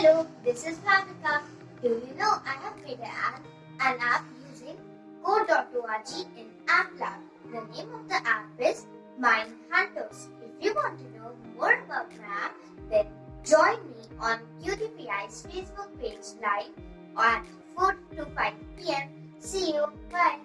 Hello, this is Bhavika. Do you know I have made an app, an app using code.org in App Lab. The name of the app is Mind Hunters. If you want to know more about my app, then join me on QTPI's Facebook page live at 4 to 5 p.m. See you. Bye.